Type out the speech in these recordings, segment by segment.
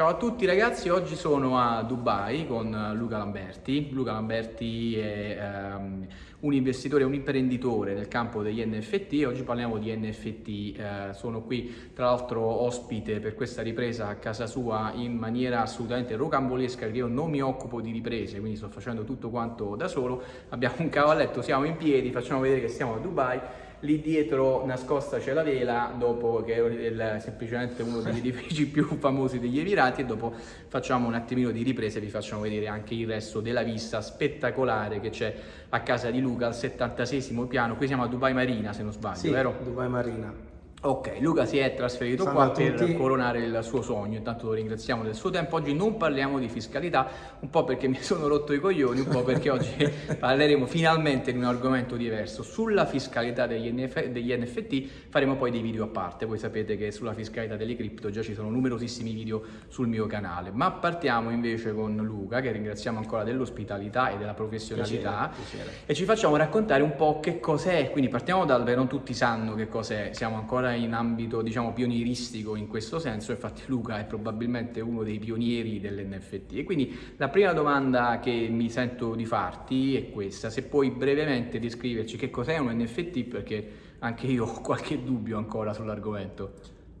Ciao a tutti ragazzi, oggi sono a Dubai con Luca Lamberti. Luca Lamberti è um, un investitore, un imprenditore nel campo degli NFT oggi parliamo di NFT. Eh, sono qui tra l'altro ospite per questa ripresa a casa sua in maniera assolutamente rocambolesca perché io non mi occupo di riprese, quindi sto facendo tutto quanto da solo. Abbiamo un cavalletto, siamo in piedi, facciamo vedere che siamo a Dubai lì dietro nascosta c'è la vela dopo che è semplicemente uno degli edifici più famosi degli Emirati e dopo facciamo un attimino di riprese e vi facciamo vedere anche il resto della vista spettacolare che c'è a casa di Luca al 76 piano qui siamo a Dubai Marina se non sbaglio sì, vero? Dubai Marina Ok, Luca si è trasferito Salve qua per coronare il suo sogno, intanto lo ringraziamo del suo tempo. Oggi non parliamo di fiscalità, un po' perché mi sono rotto i coglioni, un po' perché oggi parleremo finalmente di un argomento diverso. Sulla fiscalità degli, NF degli, NFT faremo poi dei video a parte, voi sapete che sulla fiscalità delle cripto già ci sono numerosissimi video sul mio canale. Ma partiamo invece con Luca, che ringraziamo ancora dell'ospitalità e della professionalità, piacere, piacere. e ci facciamo raccontare un po' che cos'è, quindi partiamo dal, non tutti sanno che cos'è, siamo ancora in ambito diciamo pionieristico in questo senso, infatti Luca è probabilmente uno dei pionieri dell'NFT e quindi la prima domanda che mi sento di farti è questa, se puoi brevemente descriverci che cos'è un NFT perché anche io ho qualche dubbio ancora sull'argomento.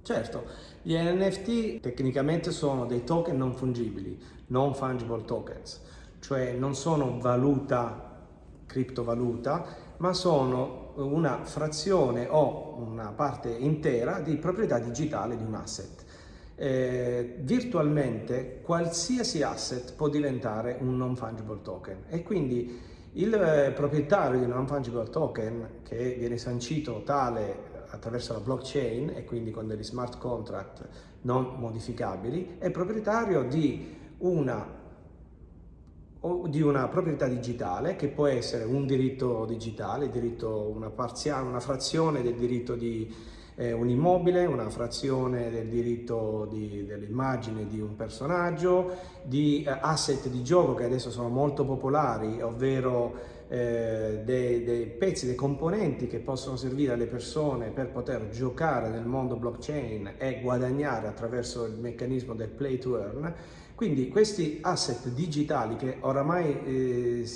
Certo, gli NFT tecnicamente sono dei token non fungibili, non fungible tokens, cioè non sono valuta, criptovaluta, ma sono una frazione o una parte intera di proprietà digitale di un asset. Eh, virtualmente qualsiasi asset può diventare un non fungible token e quindi il eh, proprietario di un non fungible token che viene sancito tale attraverso la blockchain e quindi con degli smart contract non modificabili è proprietario di una o di una proprietà digitale che può essere un diritto digitale, diritto, una, parziale, una frazione del diritto di eh, un immobile, una frazione del diritto dell'immagine di un personaggio, di eh, asset di gioco che adesso sono molto popolari, ovvero eh, dei, dei, pezzi, dei componenti che possono servire alle persone per poter giocare nel mondo blockchain e guadagnare attraverso il meccanismo del play to earn quindi questi asset digitali che oramai eh,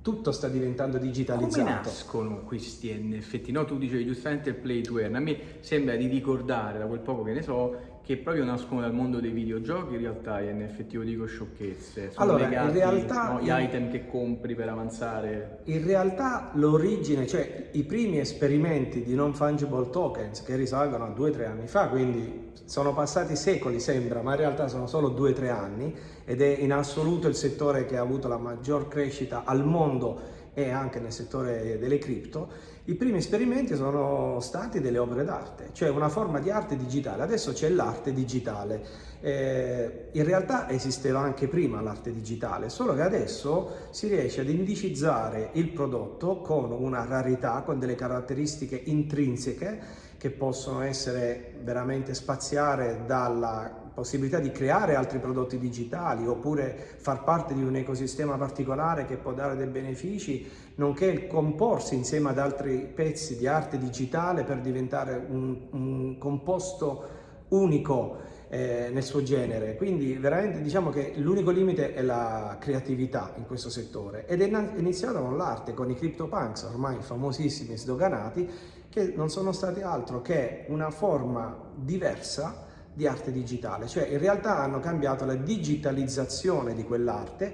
tutto sta diventando digitalizzato. Come nascono questi NFT? No, tu dicevi giustamente il play to earn, a me sembra di ricordare da quel poco che ne so che proprio nascono dal mondo dei videogiochi, in realtà gli NFT, io dico sciocchezze, sono allora, legati, in realtà, no, gli item che compri per avanzare. In realtà l'origine, cioè i primi esperimenti di non fungible tokens che risalgono a due o tre anni fa, quindi sono passati secoli sembra, ma in realtà sono solo due o tre anni ed è in assoluto il settore che ha avuto la maggior crescita al mondo e anche nel settore delle cripto, i primi esperimenti sono stati delle opere d'arte, cioè una forma di arte digitale. Adesso c'è l'arte digitale. Eh, in realtà esisteva anche prima l'arte digitale, solo che adesso si riesce ad indicizzare il prodotto con una rarità, con delle caratteristiche intrinseche che possono essere veramente spaziare dalla possibilità di creare altri prodotti digitali oppure far parte di un ecosistema particolare che può dare dei benefici, nonché il comporsi insieme ad altri pezzi di arte digitale per diventare un, un composto unico eh, nel suo genere. Quindi veramente diciamo che l'unico limite è la creatività in questo settore ed è iniziato con l'arte, con i CryptoPunks ormai famosissimi e sdoganati che non sono stati altro che una forma diversa di arte digitale, cioè in realtà hanno cambiato la digitalizzazione di quell'arte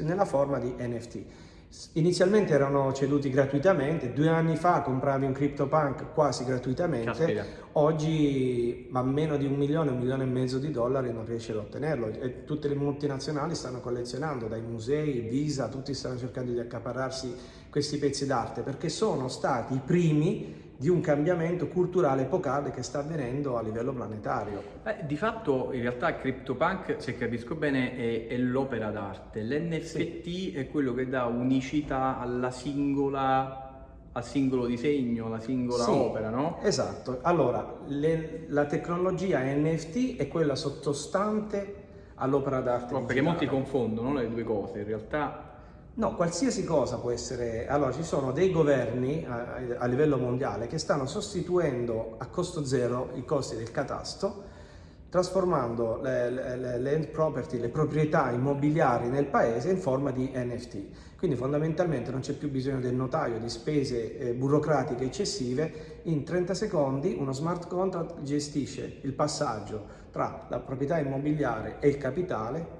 nella forma di NFT. Inizialmente erano ceduti gratuitamente, due anni fa compravi un CryptoPunk quasi gratuitamente, Caspita. oggi a meno di un milione, un milione e mezzo di dollari non riesci ad ottenerlo e tutte le multinazionali stanno collezionando, dai musei, Visa, tutti stanno cercando di accaparrarsi questi pezzi d'arte perché sono stati i primi di un cambiamento culturale epocale che sta avvenendo a livello planetario. Eh, di fatto in realtà CryptoPunk, se capisco bene, è, è l'opera d'arte. L'NFT sì. è quello che dà unicità alla singola al singolo disegno, alla singola sì, opera, no? Esatto. Allora, le, la tecnologia NFT è quella sottostante all'opera d'arte. No, perché molti confondono le due cose, in realtà No, qualsiasi cosa può essere... Allora, ci sono dei governi a, a, livello mondiale che stanno sostituendo a costo zero i costi del catasto trasformando le, le, le property, le proprietà immobiliari nel paese in forma di NFT. Quindi fondamentalmente non c'è più bisogno del notaio, di spese eh, burocratiche eccessive, in 30 secondi uno smart contract gestisce il passaggio tra la proprietà immobiliare e il capitale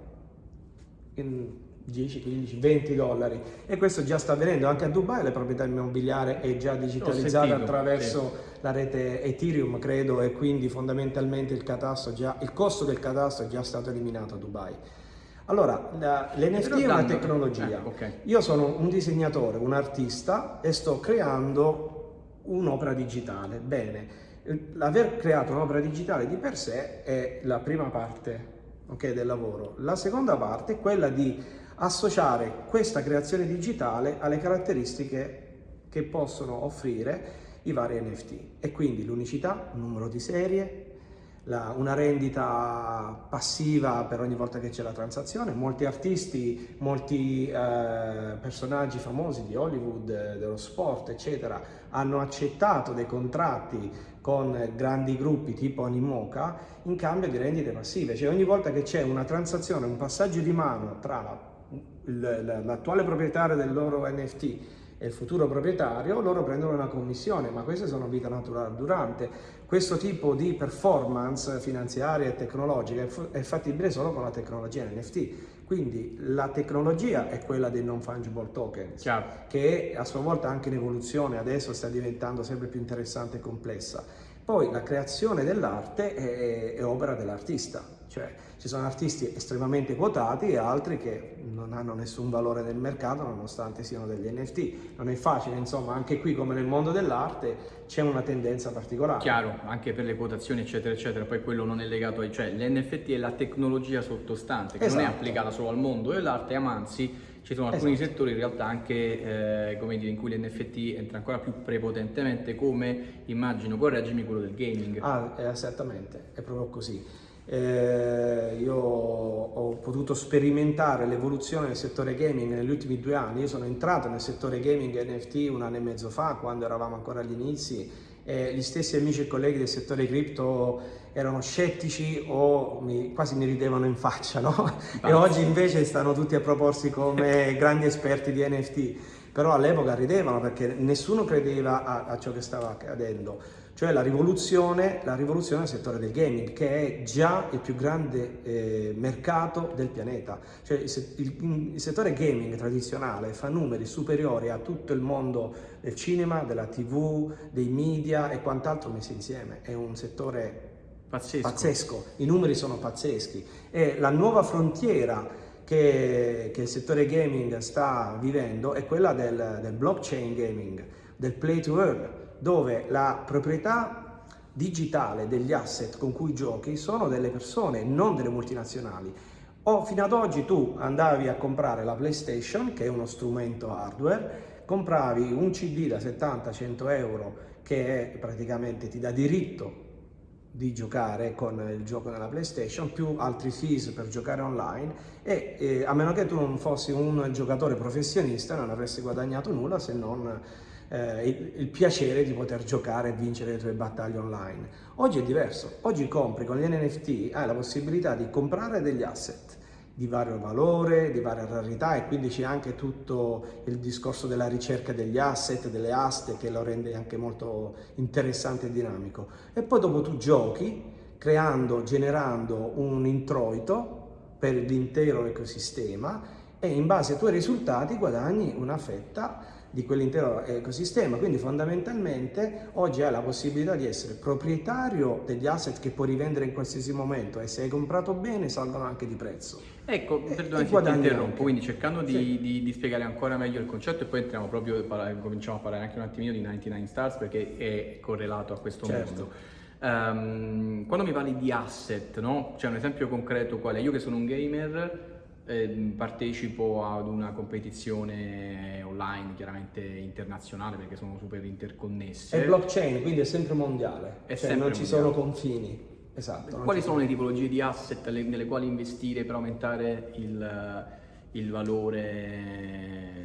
in 10, 15, 20 dollari e questo già sta avvenendo anche a Dubai, la proprietà immobiliare è già digitalizzata sentito, attraverso sì. la rete Ethereum credo e quindi fondamentalmente il, già, il costo del catasto è già stato eliminato a Dubai. Allora, l'NFT è una tecnologia. Eh, okay. Io sono un disegnatore, un artista e sto creando un'opera digitale. Bene, l'aver creato un'opera digitale di per sé è la prima parte okay, del lavoro. La seconda parte è quella di associare questa creazione digitale alle caratteristiche che possono offrire i vari NFT e quindi l'unicità, un numero di serie, la, una rendita passiva per ogni volta che c'è la transazione. Molti artisti, molti eh, personaggi famosi di Hollywood, dello sport, eccetera, hanno accettato dei contratti con grandi gruppi tipo Animoca in cambio di rendite passive. Cioè ogni volta che c'è una transazione, un passaggio di mano tra l'attuale proprietario del loro NFT e il futuro proprietario, loro prendono una commissione, ma queste sono vita naturale durante. Questo tipo di performance finanziaria e tecnologica è fattibile solo con la tecnologia NFT. Quindi la tecnologia è quella dei non fungible token, Chiaro. che a sua volta anche in evoluzione, adesso sta diventando sempre più interessante e complessa. Poi la creazione dell'arte è, è opera dell'artista, cioè ci sono artisti estremamente quotati e altri che non hanno nessun valore nel mercato nonostante siano degli NFT. Non è facile, insomma, anche qui come nel mondo dell'arte c'è una tendenza particolare. Chiaro, anche per le quotazioni eccetera eccetera, poi quello non è legato ai... cioè l'NFT è la tecnologia sottostante che esatto. non è esatto. applicata solo al mondo dell'arte, ma anzi ci sono alcuni esatto. settori in realtà anche eh, come dire, in cui l'NFT entra ancora più prepotentemente come, immagino, correggimi, quello del gaming. Ah, esattamente, è proprio così. Eh, io ho potuto sperimentare l'evoluzione del settore gaming negli ultimi due anni. Io sono entrato nel settore gaming NFT un anno e mezzo fa, quando eravamo ancora agli inizi, e gli stessi amici e colleghi del settore cripto erano scettici o mi, quasi mi ridevano in faccia, no? E oggi invece stanno tutti a proporsi come grandi esperti di NFT. Però all'epoca ridevano perché nessuno credeva a, a ciò che stava accadendo cioè la rivoluzione, la rivoluzione del settore del gaming, che è già il più grande eh, mercato del pianeta. Cioè il, il, il, settore gaming tradizionale fa numeri superiori a tutto il mondo del cinema, della tv, dei media e quant'altro messi insieme. È un settore pazzesco. pazzesco. I numeri sono pazzeschi. E la nuova frontiera che, che il settore gaming sta vivendo è quella del, del blockchain gaming, del play to earn dove la proprietà digitale degli asset con cui giochi sono delle persone, non delle multinazionali. O fino ad oggi tu andavi a comprare la PlayStation, che è uno strumento hardware, compravi un CD da 70-100 euro che praticamente ti dà diritto di giocare con il gioco nella PlayStation più altri fees per giocare online e eh, a meno che tu non fossi un giocatore professionista non avresti guadagnato nulla se non eh, il, il, piacere di poter giocare e vincere le tue battaglie online. Oggi è diverso, oggi compri con gli NFT, hai la possibilità di comprare degli asset di vario valore, di varia rarità e quindi c'è anche tutto il discorso della ricerca degli asset, delle aste che lo rende anche molto interessante e dinamico. E poi dopo tu giochi creando, generando un introito per l'intero ecosistema e in base ai tuoi risultati guadagni una fetta di quell'intero ecosistema. Quindi fondamentalmente oggi hai la possibilità di essere proprietario degli asset che puoi rivendere in qualsiasi momento e se hai comprato bene salgono anche di prezzo. Ecco, perdona se ti interrompo, anche. quindi cercando di, sì. di, di, spiegare ancora meglio il concetto e poi entriamo proprio, cominciamo a parlare anche un attimino di 99 Stars perché è correlato a questo certo. mondo. Um, quando mi parli di asset, no? C'è un esempio concreto qual è? Io che sono un gamer eh, partecipo ad una competizione online chiaramente internazionale perché sono super interconnesse. È blockchain, quindi è sempre mondiale, è cioè sempre non mondiale. ci sono confini. Esatto. Quali sono le tipologie di asset nelle quali investire per aumentare il, il valore?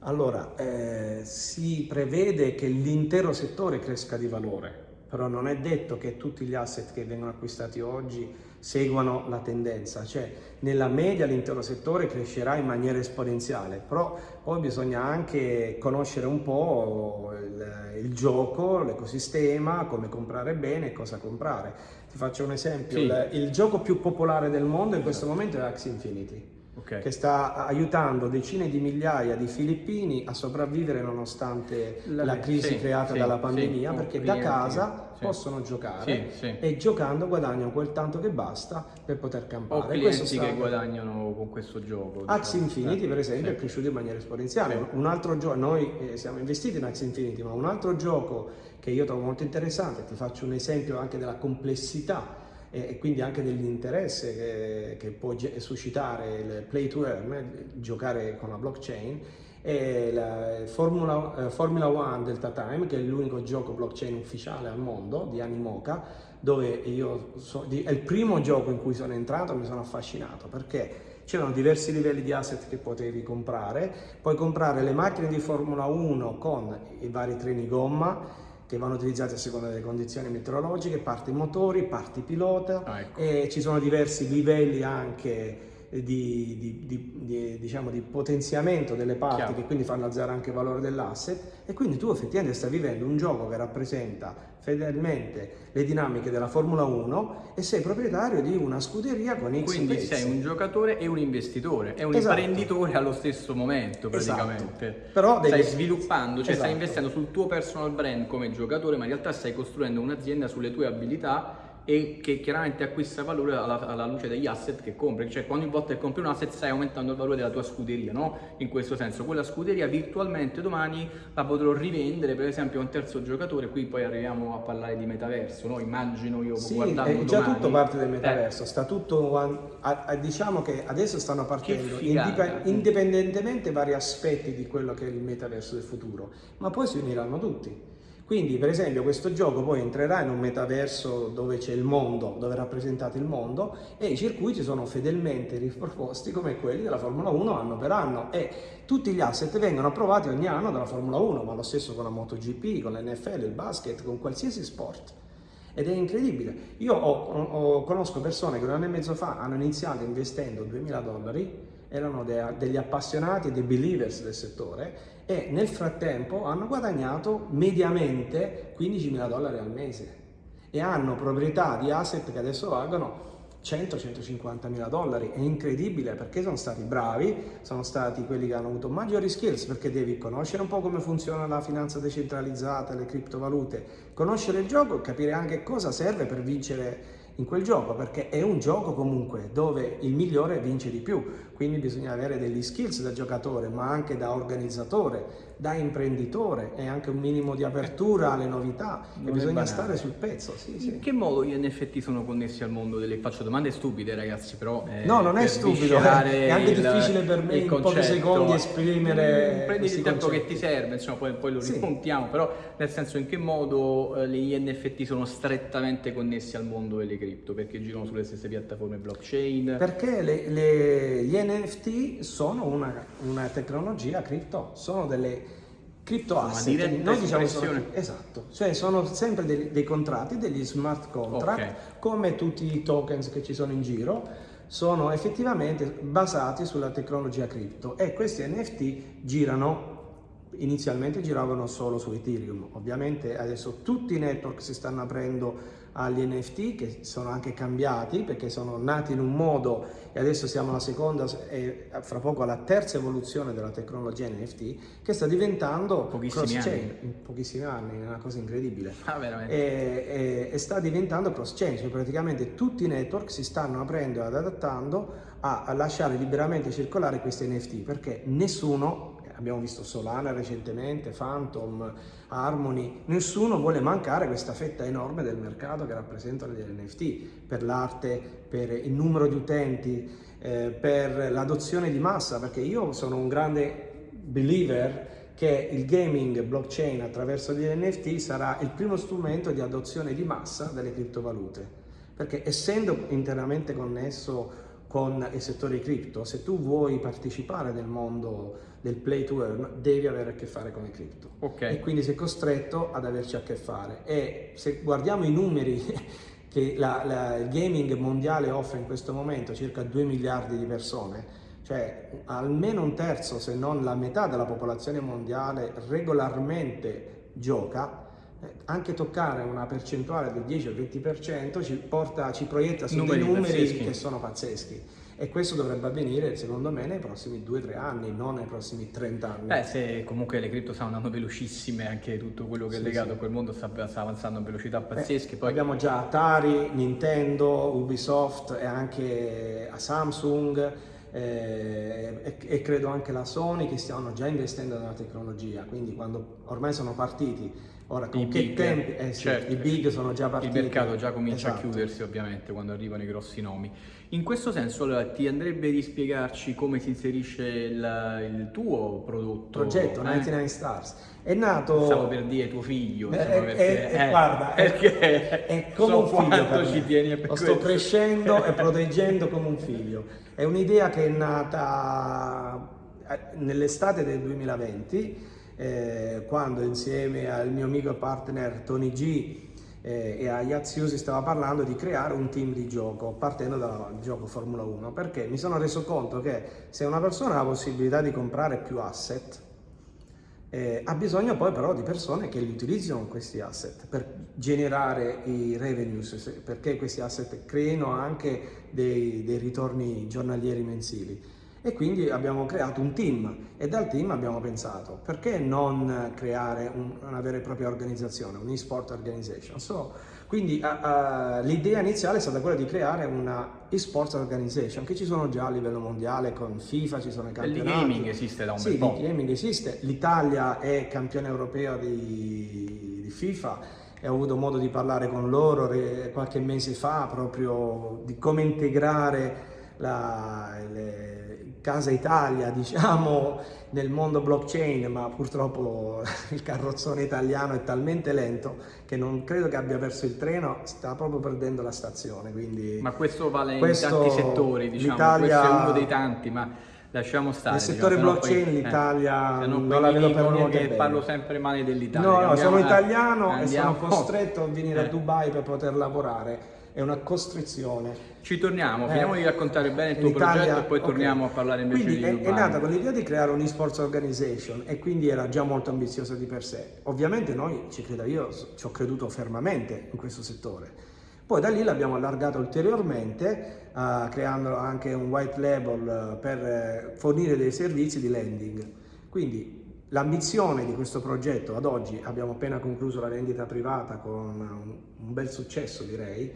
Allora, eh, si prevede che l'intero settore cresca di valore però non è detto che tutti gli asset che vengono acquistati oggi seguano la tendenza, cioè nella media l'intero settore crescerà in maniera esponenziale, però poi bisogna anche conoscere un po' il, il gioco, l'ecosistema, come comprare bene e cosa comprare. Ti faccio un esempio, sì. il, il, gioco più popolare del mondo in questo momento è Axie Infinity okay. che sta aiutando decine di migliaia di filippini a sopravvivere nonostante la, la crisi sì, creata sì, dalla pandemia, perché da casa possono giocare e giocando guadagnano quel tanto che basta per poter campare. O clienti che guadagnano con questo gioco. Axie diciamo. Infinity per esempio è cresciuto in maniera esponenziale. Un altro gioco, noi eh, siamo investiti in Axie Infinity, ma un altro gioco che io trovo molto interessante, ti faccio un esempio anche della complessità e, quindi anche dell'interesse che, che, può suscitare il play to earn, giocare con la blockchain, e la Formula, eh, Formula One Delta Time, che è l'unico gioco blockchain ufficiale al mondo di Animoca, dove io so, di, è il primo gioco in cui sono entrato e mi sono affascinato perché c'erano diversi livelli di asset che potevi comprare, puoi comprare le macchine di Formula 1 con i vari treni gomma, che vanno utilizzati a seconda delle condizioni meteorologiche, parti motori, parti pilota ah, ecco. e ci sono diversi livelli anche di, di, di, diciamo, di potenziamento delle parti Chiaro. che quindi fanno alzare anche il valore dell'asset e quindi tu effettivamente stai vivendo un gioco che rappresenta fedelmente le dinamiche della Formula 1 e sei proprietario di una scuderia con X Quindi pezzi. sei un giocatore e un investitore, è un esatto. imprenditore allo stesso momento praticamente. Esatto. Però devi... Stai sviluppando, cioè esatto. stai investendo sul tuo personal brand come giocatore, ma in realtà stai costruendo un'azienda sulle tue abilità e che chiaramente acquista valore alla, alla, luce degli asset che compri, cioè ogni volta che compri un asset stai aumentando il valore della tua scuderia, no? In questo senso, quella scuderia virtualmente domani la potrò rivendere per esempio a un terzo giocatore, qui poi arriviamo a parlare di metaverso, no? Immagino io sì, guardando è già domani, tutto parte del metaverso, eh. sta tutto, a, a, diciamo che adesso stanno partendo indip indipendentemente vari aspetti di quello che è il metaverso del futuro, ma poi si uniranno tutti. Quindi per esempio questo gioco poi entrerà in un metaverso dove c'è il mondo, dove è rappresentato il mondo e i circuiti sono fedelmente riproposti come quelli della Formula 1 anno per anno e tutti gli asset vengono approvati ogni anno dalla Formula 1, ma lo stesso con la MotoGP, con l'NFL, il basket, con qualsiasi sport. Ed è incredibile. Io ho, ho, conosco persone che un anno e mezzo fa hanno iniziato investendo 2000 dollari, erano de, degli appassionati, dei believers del settore e nel frattempo hanno guadagnato mediamente 15.000 dollari al mese e hanno proprietà di asset che adesso valgono 100-150 mila dollari. È incredibile perché sono stati bravi, sono stati quelli che hanno avuto maggiori skills perché devi conoscere un po' come funziona la finanza decentralizzata, le criptovalute, conoscere il gioco e capire anche cosa serve per vincere in quel gioco perché è un gioco comunque dove il migliore vince di più quindi bisogna avere degli skills da giocatore ma anche da organizzatore da imprenditore e anche un minimo di apertura alle novità non e bisogna stare sul pezzo sì, in sì. che modo gli NFT sono connessi al mondo delle faccio domande stupide ragazzi però eh, no non è stupido è anche il, difficile per me in pochi secondi esprimere mm, prendi il tempo concetti. che ti serve insomma poi, poi lo sì. però nel senso in che modo eh, gli NFT sono strettamente connessi al mondo delle cripto cripto? Perché girano sulle stesse piattaforme blockchain? Perché le, le, gli NFT sono una, una tecnologia cripto, sono delle cripto asset. Noi diciamo sono, esatto, cioè sono sempre dei, dei contratti, degli smart contract, okay. come tutti i tokens che ci sono in giro sono effettivamente basati sulla tecnologia cripto e questi NFT girano inizialmente giravano solo su Ethereum. Ovviamente adesso tutti i network si stanno aprendo agli NFT che sono anche cambiati perché sono nati in un modo e adesso siamo alla seconda e fra poco alla terza evoluzione della tecnologia NFT che sta diventando cross-chain. in pochissimi anni, è una cosa incredibile. Ah, e, e, e, sta diventando cross-chain, cioè praticamente tutti i network si stanno aprendo ed adattando a, a lasciare liberamente circolare questi NFT perché nessuno abbiamo visto Solana recentemente, Phantom, Harmony, nessuno vuole mancare questa fetta enorme del mercato che rappresentano gli NFT, per l'arte, per il numero di utenti, eh, per l'adozione di massa, perché io sono un grande believer che il gaming blockchain attraverso gli NFT sarà il primo strumento di adozione di massa delle criptovalute, perché essendo interamente connesso con il settore cripto, se tu vuoi partecipare nel mondo del play to earn, devi avere a che fare con i cripto. Okay. E quindi sei costretto ad averci a che fare. E se guardiamo i numeri che la, la, il gaming mondiale offre in questo momento, circa 2 miliardi di persone, cioè almeno un terzo, se non la metà della popolazione mondiale regolarmente gioca, anche toccare una percentuale del 10 o 20% ci, porta, ci proietta su numeri dei numeri pazzeschi. che sono pazzeschi. E questo dovrebbe avvenire, secondo me, nei prossimi 2-3 anni, non nei prossimi 30 anni. Beh, se comunque le cripto stanno andando velocissime, anche tutto quello che è legato sì. a quel mondo sta, sta, avanzando a velocità pazzesche. Poi... Abbiamo già Atari, Nintendo, Ubisoft e anche a Samsung. Eh, e, e, credo anche la Sony che stiano già investendo nella tecnologia, quindi quando ormai sono partiti Ora, con I che big, tempi? Eh sì, certo. I big sono già partiti. Il mercato già comincia esatto. a chiudersi ovviamente quando arrivano i grossi nomi. In questo senso allora ti andrebbe di spiegarci come si inserisce il, il tuo prodotto? Progetto, eh? 99 Stars. È nato... Stavo per dire tuo figlio, insomma, eh, perché, eh, eh, guarda, perché è, come so un figlio ci tieni Lo sto crescendo e proteggendo come un figlio. È un'idea che è nata eh, nell'estate del 2020 eh, quando insieme al mio amico e partner Tony G eh, e a Yazio si stava parlando di creare un team di gioco partendo dal gioco Formula 1 perché mi sono reso conto che se una persona ha la possibilità di comprare più asset eh, ha bisogno poi però di persone che li utilizzino questi asset per generare i revenues perché questi asset creino anche dei, dei ritorni giornalieri mensili e quindi abbiamo creato un team e dal team abbiamo pensato perché non creare un, una vera e propria organizzazione, un e-sport organization. So, quindi uh, uh, l'idea iniziale è stata quella di creare una e-sports organization che ci sono già a livello mondiale con FIFA, ci sono i campionati. L'e-gaming esiste da un sì, bel po'. Sì, l'e-gaming esiste, l'Italia è campione europeo di, di FIFA e ho avuto modo di parlare con loro qualche mese fa proprio di come integrare la, le, Casa Italia, diciamo, nel mondo blockchain, ma purtroppo il carrozzone italiano è talmente lento che non credo che abbia perso il treno, sta proprio perdendo la stazione. Quindi ma questo vale questo, in tanti settori, diciamo, questo è uno dei tanti, ma lasciamo stare. Nel settore diciamo, blockchain poi, l'Italia eh, non la vedo per niente che parlo sempre male dell'Italia. No, no, sono italiano andiamo. e sono costretto a venire eh. a Dubai per poter lavorare è una costrizione. Ci torniamo, eh, finiamo di raccontare bene il tuo progetto e poi okay. torniamo a parlare invece quindi di Quindi è, è nata con l'idea di creare un esports organization e quindi era già molto ambiziosa di per sé. Ovviamente noi, ci credo io, ci ho creduto fermamente in questo settore. Poi da lì l'abbiamo allargato ulteriormente, uh, creando anche un white label uh, per uh, fornire dei servizi di lending. Quindi L'ambizione di questo progetto ad oggi, abbiamo appena concluso la vendita privata con un bel successo direi,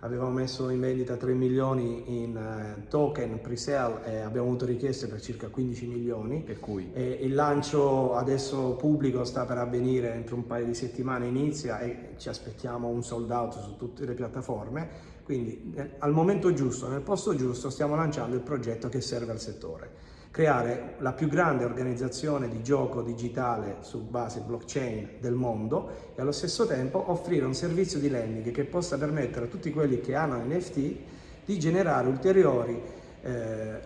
avevamo messo in vendita 3 milioni in uh, token pre-sale e abbiamo avuto richieste per circa 15 milioni. Per cui? E il lancio adesso pubblico sta per avvenire entro un paio di settimane inizia e ci aspettiamo un sold out su tutte le piattaforme. Quindi eh, al momento giusto, nel posto giusto, stiamo lanciando il progetto che serve al settore creare la più grande organizzazione di gioco digitale su base blockchain del mondo e allo stesso tempo offrire un servizio di lending che possa permettere a tutti quelli che hanno NFT di generare ulteriori eh,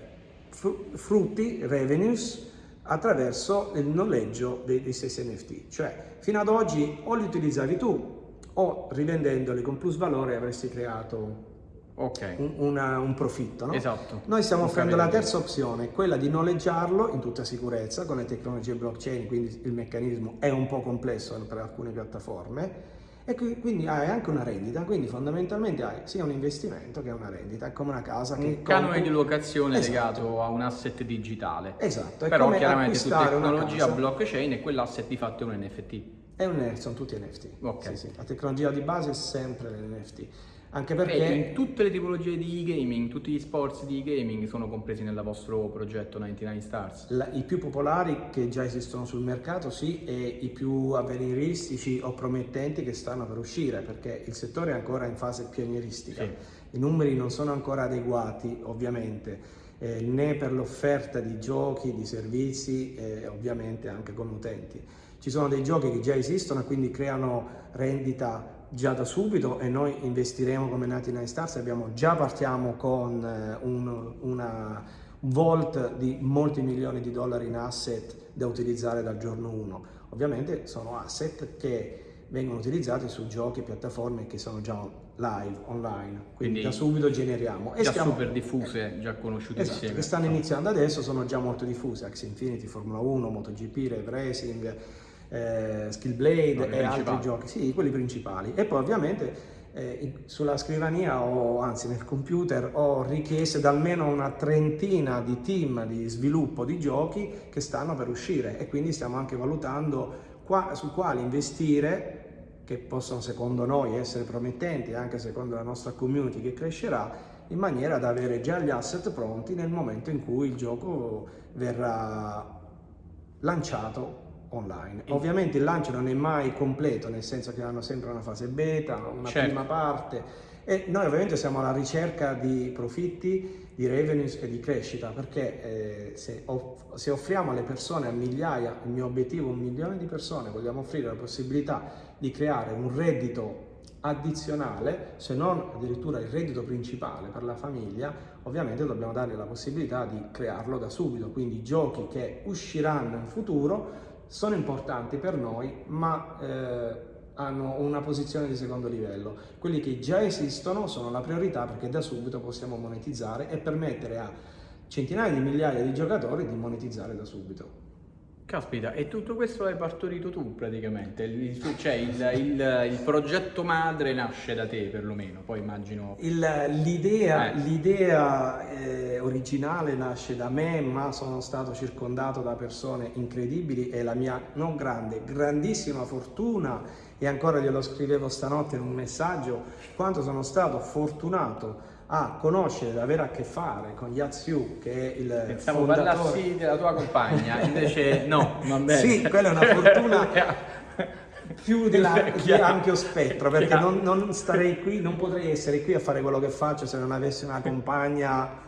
frutti, revenues, attraverso il noleggio dei, dei stessi NFT. Cioè, fino ad oggi o li utilizzavi tu o rivendendoli con plus valore avresti creato okay. un, una, un, profitto. No? Esatto. Noi stiamo offrendo la terza opzione, quella di noleggiarlo in tutta sicurezza con le tecnologie blockchain, quindi il meccanismo è un po' complesso per alcune piattaforme e quindi hai anche una rendita, quindi fondamentalmente hai sia un investimento che una rendita, è come una casa che... Un canone di locazione esatto. legato a un asset digitale. Esatto. Però chiaramente su tecnologia blockchain e quell'asset di fatto è un NFT. È un NFT, sono tutti NFT. Okay. Sì, sì. La tecnologia di base è sempre l'NFT. Anche perché... In tutte le tipologie di e-gaming, tutti gli sport di e-gaming sono compresi nel vostro progetto 99 Stars? La, I più popolari che già esistono sul mercato sì, e i più avveniristici o promettenti che stanno per uscire, perché il settore è ancora in fase pionieristica. Sì. I numeri non sono ancora adeguati, ovviamente, eh, né per l'offerta di giochi, di servizi e ovviamente anche come utenti. Ci sono dei giochi che già esistono e quindi creano rendita già da subito e noi investiremo come Nati Nine Stars, abbiamo, già partiamo con eh, un, una vault di molti milioni di dollari in asset da utilizzare dal giorno 1. Ovviamente sono asset che vengono utilizzati su giochi e piattaforme che sono già live, online, quindi, quindi da subito generiamo. E già stiamo... super diffuse, già conosciute esatto, insieme. che stanno iniziando adesso, sono già molto diffuse, Axie Infinity, Formula 1, MotoGP, Rev Racing, eh, Skill Blade no, e altri giochi, sì, quelli principali. E poi ovviamente eh, sulla scrivania o anzi nel computer ho richieste da almeno una trentina di team di sviluppo di giochi che stanno per uscire e quindi stiamo anche valutando qua, su quali investire che possono secondo noi essere promettenti anche secondo la nostra community che crescerà in maniera da avere già gli asset pronti nel momento in cui il gioco verrà lanciato online. Ovviamente il lancio non è mai completo, nel senso che hanno sempre una fase beta, una certo. prima parte e noi ovviamente siamo alla ricerca di profitti, di revenues e di crescita perché eh, se, off se, offriamo alle persone, a migliaia, il mio obiettivo un milione di persone, vogliamo offrire la possibilità di creare un reddito addizionale, se non addirittura il reddito principale per la famiglia, ovviamente dobbiamo dargli la possibilità di crearlo da subito, quindi giochi che usciranno in futuro sono importanti per noi, ma eh, hanno una posizione di secondo livello. Quelli che già esistono sono la priorità perché da subito possiamo monetizzare e permettere a centinaia di migliaia di giocatori di monetizzare da subito. Caspita, e tutto questo l'hai partorito tu praticamente, il, cioè il, il, il, progetto madre nasce da te perlomeno, poi immagino... L'idea eh. eh, originale nasce da me, ma sono stato circondato da persone incredibili e la mia non grande, grandissima fortuna, e ancora glielo scrivevo stanotte in un messaggio, quanto sono stato fortunato a conoscere, ad avere a che fare con Yatsiu, che è il Pensavo fondatore... parlassi della tua compagna, invece no, va bene. Sì, quella è una fortuna più di, di ampio spettro, perché non, non, starei qui, non potrei essere qui a fare quello che faccio se non avessi una compagna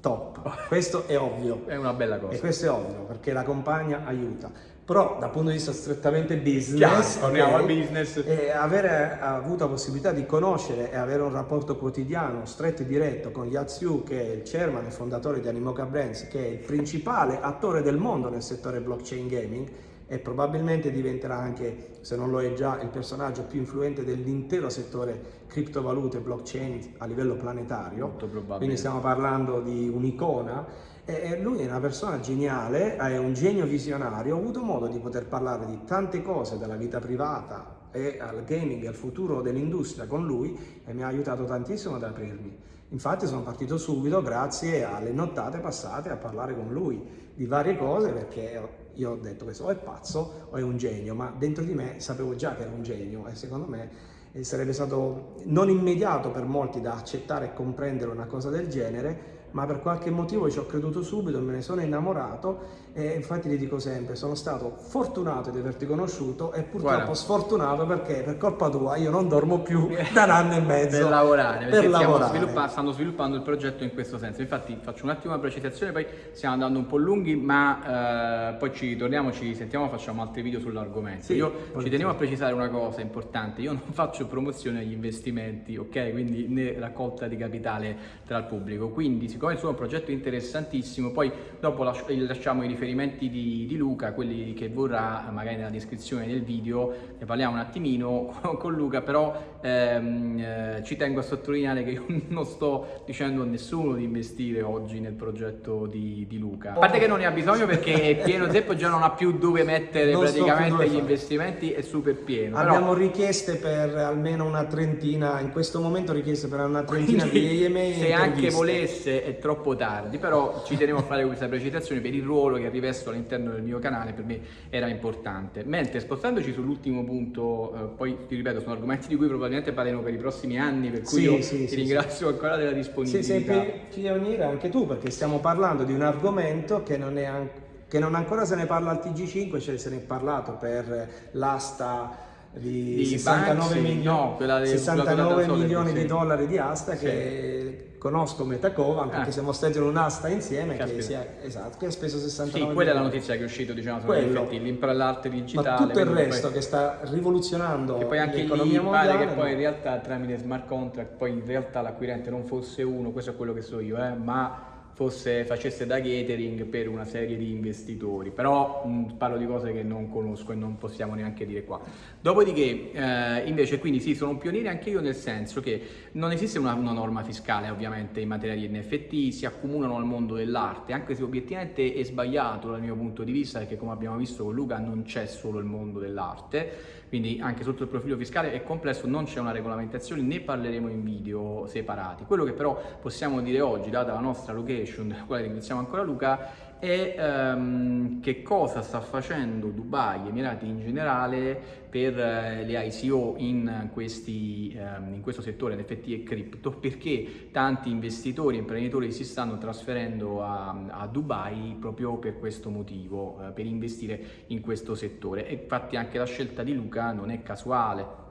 top. Questo è ovvio. È una bella cosa. E questo è ovvio, perché la compagna aiuta però dal punto di vista strettamente business, Chiaro, okay, business. E avere avuto la possibilità di conoscere e avere un rapporto quotidiano, stretto e diretto con Yatsiu, che è il chairman e fondatore di Animoca Brands, che è il principale attore del mondo nel settore blockchain gaming, e probabilmente diventerà anche, se non lo è già, il personaggio più influente dell'intero settore criptovalute e blockchain a livello planetario. Quindi stiamo parlando di un'icona. E lui è una persona geniale, è un genio visionario, ho avuto modo di poter parlare di tante cose dalla vita privata e al gaming al futuro dell'industria con lui e mi ha aiutato tantissimo ad aprirmi. Infatti sono partito subito grazie alle nottate passate a parlare con lui di varie cose perché io ho detto questo o è pazzo o è un genio, ma dentro di me sapevo già che era un genio e secondo me eh, sarebbe stato non immediato per molti da accettare e comprendere una cosa del genere, ma per qualche motivo ci ho creduto subito, me ne sono innamorato e infatti ti dico sempre, sono stato fortunato di averti conosciuto e purtroppo Guarda. sfortunato perché per colpa tua io non dormo più da un anno e mezzo. per lavorare, per lavorare. Sviluppa stanno sviluppando il progetto in questo senso. Infatti faccio un attimo una precisazione, poi stiamo andando un po' lunghi, ma eh, poi ci ritorniamo, ci sentiamo, facciamo altri video sull'argomento. Sì, io ci tenevo a precisare una cosa importante, io non faccio promozione agli investimenti, ok? Quindi né raccolta di capitale tra il pubblico, quindi siccome il suo è un progetto interessantissimo, poi dopo lasciamo i riferimenti di, di, Luca, quelli che vorrà magari nella descrizione del video, ne parliamo un attimino con Luca, però ehm, eh, ci tengo a sottolineare che io non sto dicendo a nessuno di investire oggi nel progetto di, di Luca. A parte che non ne ha bisogno perché è pieno zeppo, già non ha più dove mettere non praticamente gli investimenti, è super pieno. Abbiamo però... richieste per almeno una trentina, in questo momento richieste per una trentina Quindi, di email. Se anche volesse troppo tardi, però ci tenevo a fare questa precisazione per il ruolo che rivesto all'interno del mio canale, per me era importante. Mentre spostandoci sull'ultimo punto, eh, poi ti ripeto, sono argomenti di cui probabilmente parleremo per i prossimi anni, per cui sì, io sì, ti sì, ringrazio ancora della disponibilità. Sì, sei pioniere anche tu, perché stiamo parlando di un argomento che non è anche che non ancora se ne parla al TG5, cioè se ne è parlato per l'asta di, di 69, Banksy, milioni, no, 69 milioni di dollari di asta che conosco Metacovan perché ah. siamo stati in un'asta insieme che, sia, esatto, che, ha speso 69 Sì, quella è la notizia che è uscita, diciamo, l'imprallarte digitale. Ma tutto il resto poi, che sta rivoluzionando che poi anche lì pare che poi in realtà tramite smart contract poi in realtà l'acquirente non fosse uno, questo è quello che so io, eh, ma fosse, facesse da catering per una serie di investitori, però mh, parlo di cose che non conosco e non possiamo neanche dire qua. Dopodiché, eh, invece, quindi sì, sono un pioniere anche io nel senso che non esiste una, una, norma fiscale ovviamente in materia di NFT, si accomunano al mondo dell'arte, anche se obiettivamente è sbagliato dal mio punto di vista, perché come abbiamo visto con Luca non c'è solo il mondo dell'arte, quindi anche sotto il profilo fiscale è complesso, non c'è una regolamentazione, ne parleremo in video separati. Quello che però possiamo dire oggi, data la nostra location, della quale ringraziamo ancora Luca, è um, che cosa sta facendo Dubai, Emirati in generale, per uh, le ICO in, questi, um, in questo settore NFT e cripto, perché tanti investitori e imprenditori si stanno trasferendo a, a Dubai proprio per questo motivo, uh, per investire in questo settore. E infatti anche la scelta di Luca non è casuale,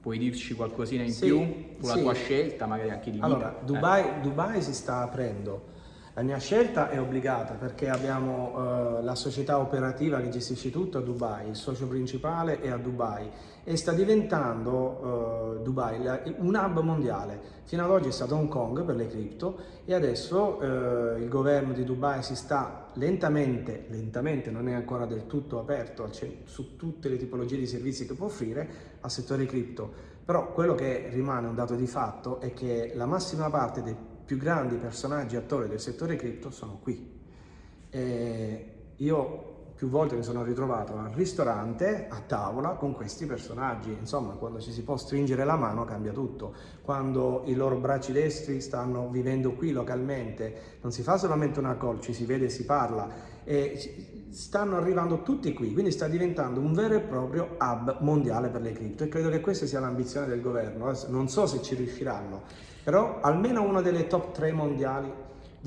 Puoi dirci qualcosina in sì, più sulla sì. tua scelta, magari anche di Allora, Dubai, eh. Dubai si sta aprendo la mia scelta è obbligata perché abbiamo uh, la società operativa che gestisce tutto a Dubai, il socio principale è a Dubai e sta diventando uh, Dubai un hub mondiale. Fino ad oggi è stato Hong Kong per le cripto e adesso uh, il governo di Dubai si sta lentamente, lentamente non è ancora del tutto aperto su tutte le tipologie di servizi che può offrire al settore cripto. Però quello che rimane un dato di fatto è che la massima parte dei più grandi personaggi attori del settore cripto sono qui. E io più volte mi sono ritrovato al ristorante, a tavola, con questi personaggi. Insomma, quando ci si può stringere la mano cambia tutto. Quando i loro bracci destri stanno vivendo qui localmente, non si fa solamente una call, ci si vede e si parla. E stanno arrivando tutti qui, quindi sta diventando un vero e proprio hub mondiale per le cripto e credo che questa sia l'ambizione del governo. Non so se ci riusciranno, però almeno una delle top 3 mondiali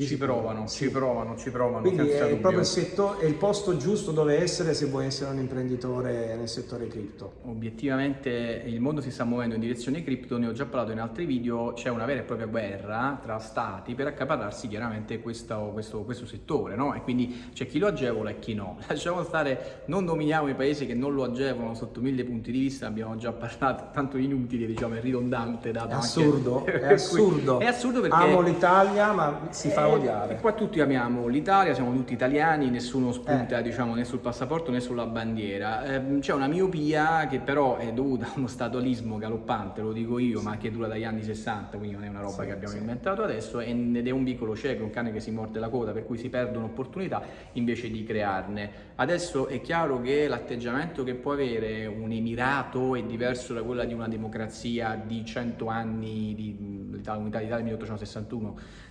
ci provano, sì. ci provano, ci provano. Quindi è dubbio. proprio il, settore, è il posto giusto dove essere se vuoi essere un imprenditore nel settore cripto. Obiettivamente il mondo si sta muovendo in direzione cripto, ne ho già parlato in altri video, c'è una vera e propria guerra tra stati per accaparrarsi chiaramente questo, questo, questo settore, no? E quindi c'è chi lo agevola e chi no. Lasciamo stare, non nominiamo i paesi che non lo agevolano sotto mille punti di vista, abbiamo già parlato, tanto inutile, diciamo, è ridondante. Dato è assurdo, anche... è assurdo. è assurdo perché... Amo l'Italia, ma si fa odiare. E qua tutti amiamo l'Italia, siamo tutti italiani, nessuno spunta eh. diciamo, né sul passaporto né sulla bandiera. Eh, c'è una miopia che però è dovuta a uno statualismo galoppante, lo dico io, ma che dura dagli anni 60, quindi non è una roba sì, che abbiamo sì. inventato adesso, ed è un vicolo cieco, un cane che si morde la coda, per cui si perdono opportunità invece di crearne. Adesso è chiaro che l'atteggiamento che può avere un emirato è diverso da quella di una democrazia di 100 anni di unità d'Italia 1861 Ehm,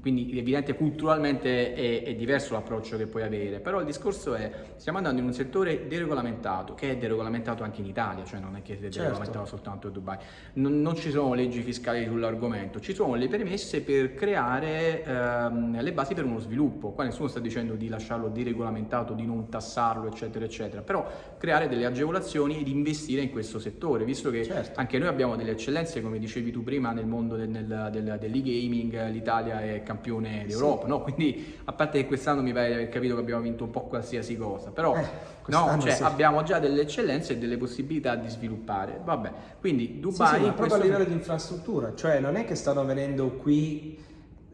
quindi è evidente culturalmente è, è, diverso l'approccio che puoi avere, però il discorso è stiamo andando in un settore deregolamentato, che è deregolamentato anche in Italia, cioè non è che è certo. deregolamentato certo. soltanto a Dubai, non, non, ci sono leggi fiscali sull'argomento, ci sono le premesse per creare ehm, le basi per uno sviluppo, qua nessuno sta dicendo di lasciarlo deregolamentato, di non tassarlo eccetera eccetera, però creare delle agevolazioni ed investire in questo settore, visto che certo. anche noi abbiamo delle eccellenze come dicevi tu prima nel mondo del, del, del, dell'e-gaming, l'Italia è campione d'Europa, sì. no? Quindi a parte che quest'anno mi pare di aver capito che abbiamo vinto un po' qualsiasi cosa, però eh, no, cioè, sì. abbiamo già delle eccellenze e delle possibilità di sviluppare. Vabbè, quindi Dubai... Sì, sì, ma proprio a livello di infrastruttura, cioè non è che stanno venendo qui,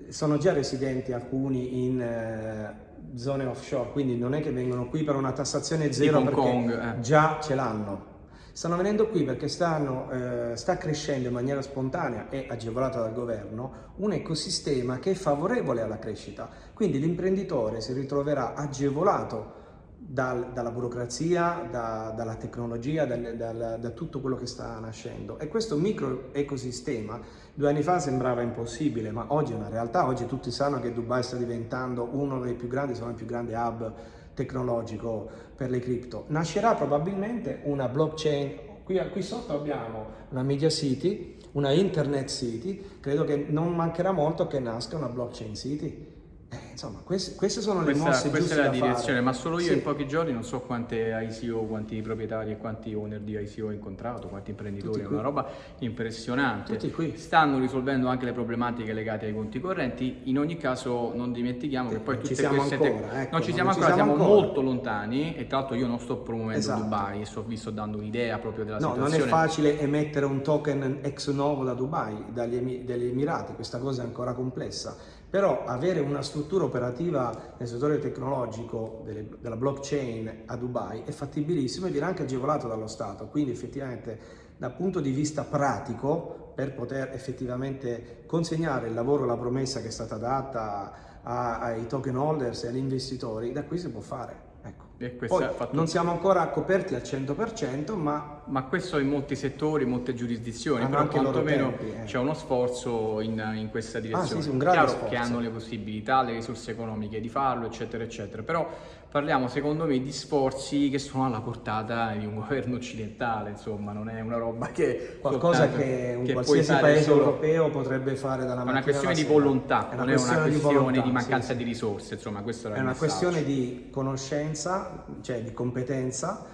sono già residenti alcuni in... Eh, zone offshore, quindi non è che vengono qui per una tassazione zero perché Kong, eh. già ce l'hanno Stanno venendo qui perché stanno, eh, sta crescendo in maniera spontanea e agevolata dal governo un ecosistema che è favorevole alla crescita. Quindi l'imprenditore si ritroverà agevolato dal, dalla burocrazia, da, dalla tecnologia, dal, dal, da tutto quello che sta nascendo. E questo micro ecosistema due anni fa sembrava impossibile, ma oggi è una realtà. Oggi tutti sanno che Dubai sta diventando uno dei più grandi, sono il più grande hub tecnologico per le cripto. Nascerà probabilmente una blockchain, qui, qui sotto abbiamo una media city, una internet city, credo che non mancherà molto che nasca una blockchain city. Eh, insomma, queste, queste, sono le questa, mosse questa è la direzione, fare. ma solo io sì. in pochi giorni non so quante ICO, quanti proprietari e quanti owner di ICO ho incontrato, quanti imprenditori, è una roba impressionante. Tutti qui. Stanno risolvendo anche le problematiche legate ai conti correnti, in ogni caso non dimentichiamo sì, che poi tutte queste ancora, ecco, non ci siamo non ancora, siamo, siamo molto lontani e tra l'altro io non sto promuovendo esatto. Dubai, sto, vi sto dando un'idea proprio della no, situazione. Non è facile emettere un token ex novo da Dubai, dagli, dagli Emirati, questa cosa è ancora complessa però avere una struttura operativa nel settore tecnologico delle, della blockchain a Dubai è fattibilissimo e viene anche agevolato dallo Stato, quindi effettivamente dal punto di vista pratico per poter effettivamente consegnare il lavoro, la promessa che è stata data ai token holders e agli investitori, da qui si può fare. Poi, fatto... non siamo ancora coperti al 100%, ma... Ma questo in molti settori, in molte giurisdizioni, però quantomeno eh. c'è uno sforzo in, in questa direzione. Ah, sì, sì, un grande Chiaro sforzo. che hanno le possibilità, le risorse economiche di farlo, eccetera, eccetera. Però parliamo, secondo me, di sforzi che sono alla portata di un governo occidentale, insomma, non è una roba che... Qualcosa che un che qualsiasi paese solo... europeo potrebbe fare dalla mattina È una questione di volontà, è non è una questione di, volontà, di mancanza sì, di risorse, insomma, questo è una questione di conoscenza cioè di competenza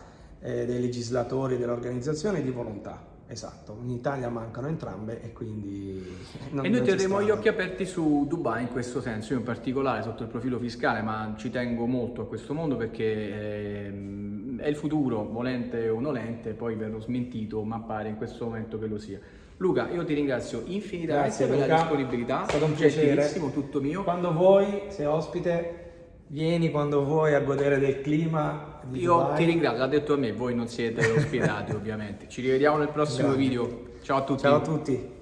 eh, dei legislatori, dell'organizzazione e di volontà. Esatto, in Italia mancano entrambe e quindi... E noi terremo gli occhi aperti su Dubai in questo senso, io in particolare sotto il profilo fiscale, ma ci tengo molto a questo mondo perché eh, è il futuro, volente o nolente, poi verrò smentito, ma pare in questo momento che lo sia. Luca, io ti ringrazio infinitamente per la disponibilità, è stato un piacere, tutto mio. Quando vuoi, sei ospite, Vieni quando vuoi a godere del clima. Io Dubai. ti ringrazio, l'ha detto a me, voi non siete ospitati ovviamente. Ci rivediamo nel prossimo Grazie. video. Ciao a tutti. Ciao a tutti.